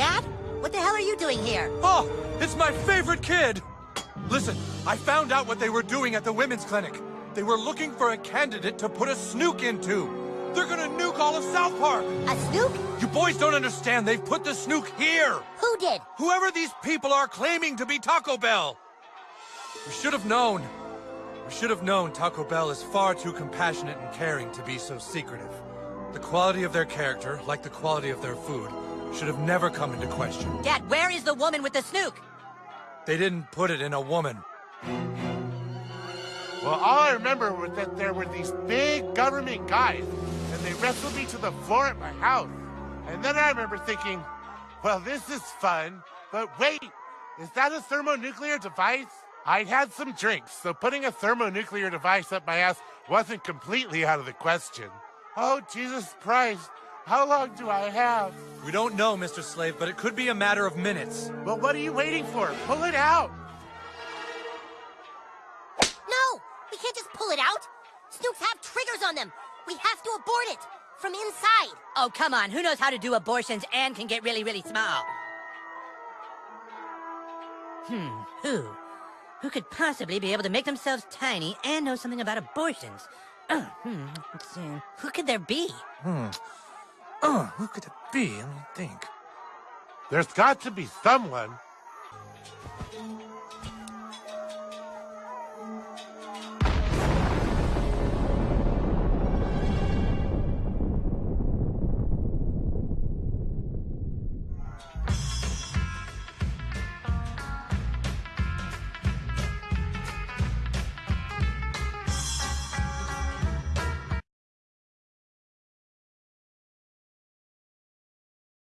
What the hell are you doing here? Oh, it's my favorite kid! Listen, I found out what they were doing at the women's clinic. They were looking for a candidate to put a snuke into. They're gonna nuke all of South Park! A snuke? You boys don't understand. They've put the snuke here! Who did? Whoever these people are claiming to be Taco Bell! We should have known. We should have known Taco Bell is far too compassionate and caring to be so secretive. The quality of their character, like the quality of their food, should have never come into question. Dad, where is the woman with the snuke? They didn't put it in a woman. Well, all I remember was that there were these big government guys, and they wrestled me to the floor at my house. And then I remember thinking, well, this is fun, but wait, is that a thermonuclear device? I'd had some drinks, so putting a thermonuclear device up my ass wasn't completely out of the question. Oh, Jesus Christ, how long do I have? We don't know, Mr. Slave, but it could be a matter of minutes. Well, what are you waiting for? Pull it out! No! We can't just pull it out! Snukes have triggers on them! We have to abort it! From inside! Oh, come on. Who knows how to do abortions and can get really, really small? Hmm, who? Who could possibly be able to make themselves tiny and know something about abortions? Oh, hmm, let's see. Who could there be? Hmm. Oh, who could it be? Let me think. There's got to be someone.